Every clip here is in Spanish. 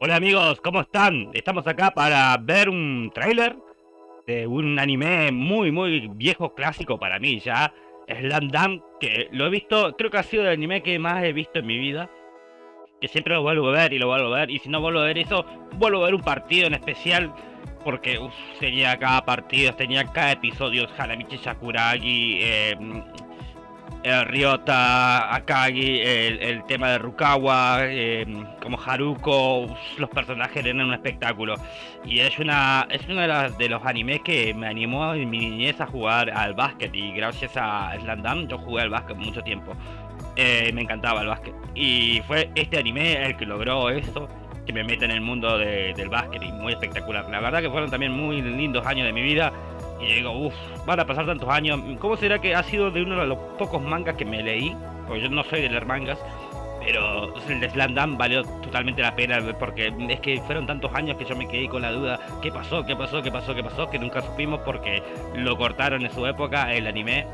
Hola amigos, ¿cómo están? Estamos acá para ver un tráiler de un anime muy muy viejo clásico para mí ya, Slam Dunk, que lo he visto, creo que ha sido el anime que más he visto en mi vida, que siempre lo vuelvo a ver y lo vuelvo a ver, y si no vuelvo a ver eso, vuelvo a ver un partido en especial, porque tenía cada partido, tenía cada episodio, Hanamichi Sakuragi, eh, el Ryota, Akagi, el, tema de Rukawa, em, como Haruko, los personajes eran un espectáculo. Y es una es uno de, los animes que me animó en mi niñez a jugar al básquet. Y gracias a Slandam yo jugué al básquet mucho tiempo. Eh, me encantaba el básquet. Y fue este anime el que logró eso, que me mete en el mundo del básquet y muy espectacular. La verdad que fueron también muy lindos años de mi vida y digo, uff, van a pasar tantos años. ¿Cómo será que ha sido de uno de los pocos mangas que me leí? Porque yo no soy de leer mangas. Pero el de Slam valió totalmente la pena porque es que fueron tantos años que yo me quedé con la duda ¿Qué pasó? ¿Qué pasó? ¿Qué pasó? ¿Qué pasó? Que nunca supimos porque lo cortaron en su época, el anime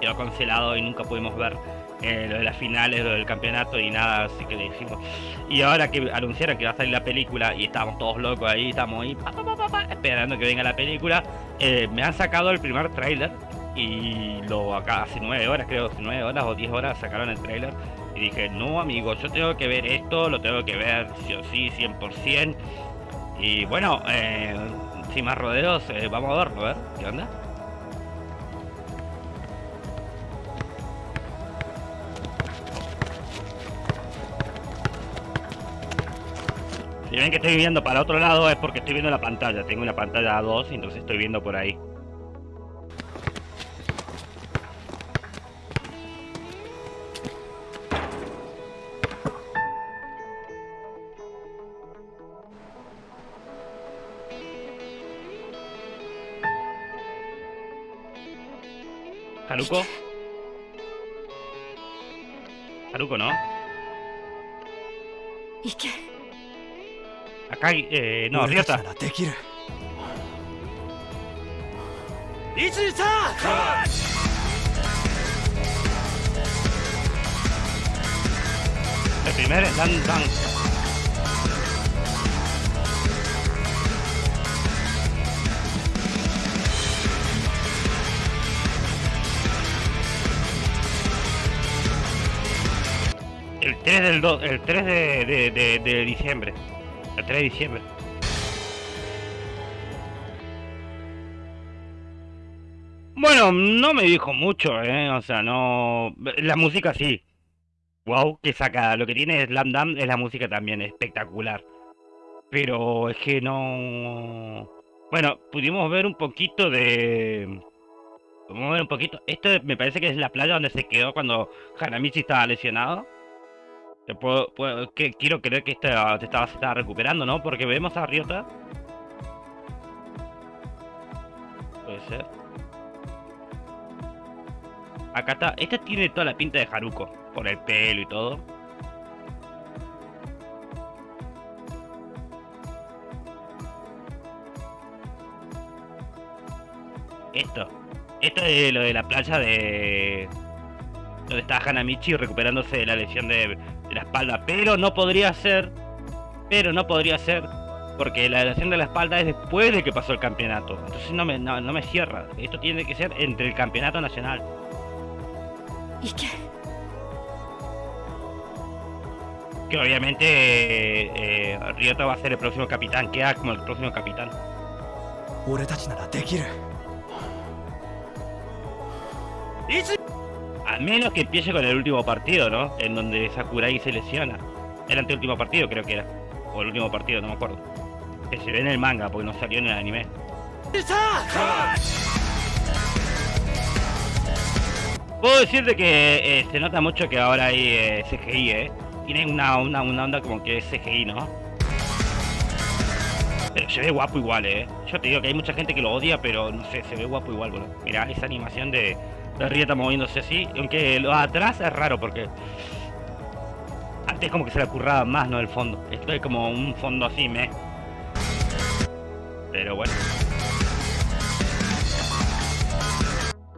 quedó cancelado y nunca pudimos ver eh, lo de las finales, lo del campeonato y nada, así que le dijimos. Y ahora que anunciaron que va a salir la película y estábamos todos locos ahí, estamos ahí esperando que venga la película, eh, me han sacado el primer tráiler y lo acá hace nueve horas, creo, nueve horas o diez horas sacaron el tráiler y dije, no amigo, yo tengo que ver esto, lo tengo que ver sí o sí, 100%. Y bueno, eh, sin más rodeos, vamos a verlo, a ver, ¿qué onda? Si ven que estoy viendo para otro lado es porque estoy viendo la pantalla. Tengo una pantalla a 2 y entonces estoy viendo por ahí. Haruko. Haruko, ¿no? ¿Y qué? Acá, eh, no, Ryota. El primer es Dan Dan. El 3 del 2, el 3 de, de, de, de diciembre. El 3 de diciembre. Bueno, no me dijo mucho, ¿eh? O sea, no... La música sí. Wow, que saca. Lo que tiene Slam Dam es la música también, espectacular. Pero es que no... Bueno, pudimos ver un poquito de... Pudimos ver un poquito... Esto me parece que es la playa donde se quedó cuando Hanamichi estaba lesionado que, quiero creer que esta, estaba, se estaba recuperando, ¿no? Porque vemos a Ryota. Puede ser. Acá está. Esta tiene toda la pinta de Haruko. Por el pelo y todo. Esto. Esto es lo de la playa de... Donde está Hanamichi recuperándose de la lesión de la espalda, pero no podría ser, pero no podría ser, porque la lesión de la espalda es después de que pasó el campeonato, entonces no me, no, me cierra, esto tiene que ser entre el campeonato nacional. ¿Y qué? Que obviamente eh, eh, Ryota va a ser el próximo capitán, queda como el próximo capitán. Menos que empiece con el último partido, ¿no? En donde Sakurai se lesiona. El anteúltimo partido creo que era. O el último partido, no me acuerdo. Que se ve en el manga, porque no salió en el anime. Puedo decirte que eh, se nota mucho que ahora hay eh, CGI, ¿eh? Tiene una, una, una onda como que es CGI, ¿no? Pero se ve guapo igual, ¿eh? Yo te digo que hay mucha gente que lo odia, pero no sé, se ve guapo igual, boludo. Mirá esa animación de, la rieta moviéndose así, aunque lo atrás es raro porque antes como que se le curraba más, ¿no? El fondo. Esto es como un fondo así, me. Pero bueno.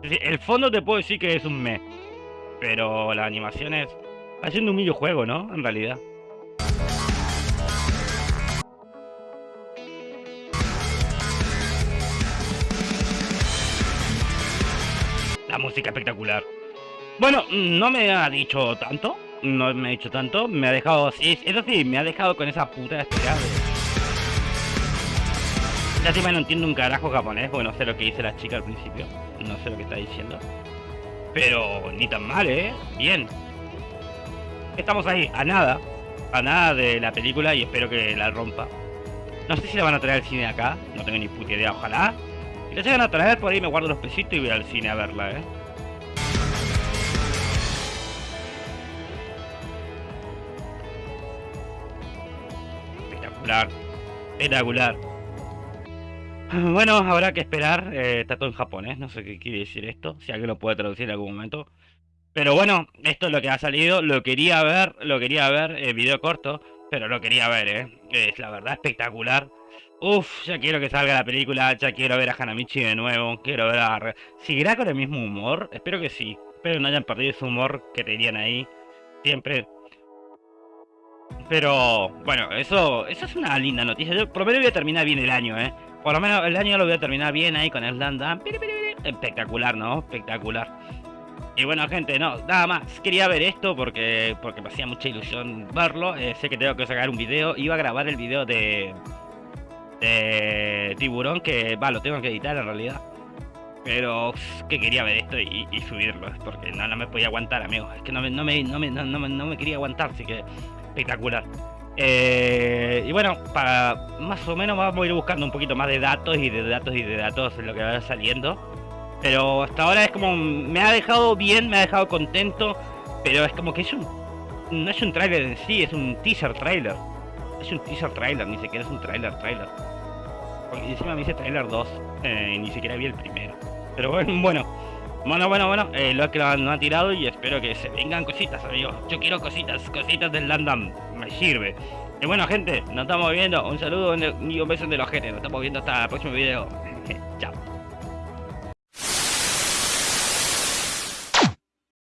El fondo te puedo decir que es un me. Pero la animación es... Haciendo un videojuego, ¿no? En realidad. Música espectacular. Bueno, no me ha dicho tanto, no me ha dicho tanto, me ha dejado, eso sí, me ha dejado con esa puta espera de... encima no entiendo un carajo japonés, porque no sé lo que dice la chica al principio, no sé lo que está diciendo. Pero ni tan mal, ¿eh? Bien. Estamos ahí, a nada, a nada de la película y espero que la rompa. No sé si la van a traer al cine acá, no tengo ni puta idea, ojalá. Si la llegan a traer, por ahí me guardo los pesitos y voy al cine a verla, ¿eh? Espectacular. Espectacular. Bueno, habrá que esperar. Eh, está todo en japonés, no sé qué quiere decir esto. Si alguien lo puede traducir en algún momento. Pero bueno, esto es lo que ha salido. Lo quería ver, lo quería ver, eh, video corto. Pero lo quería ver, ¿eh? Es la verdad espectacular. Uf, ya quiero que salga la película, ya quiero ver a Hanamichi de nuevo, quiero ver a... ¿Seguirá con el mismo humor? Espero que sí. Espero no hayan perdido ese humor que tenían ahí. Siempre. Pero, bueno, eso, eso es una linda noticia. Yo por lo menos voy a terminar bien el año, ¿eh? Por lo menos el año lo voy a terminar bien ahí con el Landa. Espectacular, ¿no? Espectacular. Y bueno, gente, no, nada más. Quería ver esto porque porque me hacía mucha ilusión verlo. Eh, sé que tengo que sacar un video. Iba a grabar el video de, de Tiburón, que va, lo tengo que editar en realidad. Pero que quería ver esto y, subirlo, porque no, me podía aguantar, amigos. Es que no me, no me, no me, no me, quería aguantar, así que espectacular. Eh, y bueno, para más o menos vamos a ir buscando un poquito más de datos y de datos y de datos en lo que va saliendo. Pero hasta ahora es como, me ha dejado bien, me ha dejado contento, pero es como que es un, no es un trailer en sí, es un teaser trailer. Es un teaser trailer, ni siquiera es un trailer trailer. Porque encima me dice trailer 2, eh, ni siquiera vi el primero. Pero bueno, bueno, bueno, bueno, bueno, eh, lo que no ha tirado y espero que se vengan cositas, amigos. Yo quiero cositas, cositas del Landam, me sirve. Y bueno, gente, nos estamos viendo. Un saludo y un beso de los gente. Nos estamos viendo hasta el próximo video. Chao.